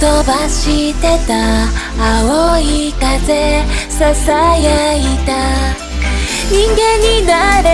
飛ばしてた。青い風ささやいた。人間になれ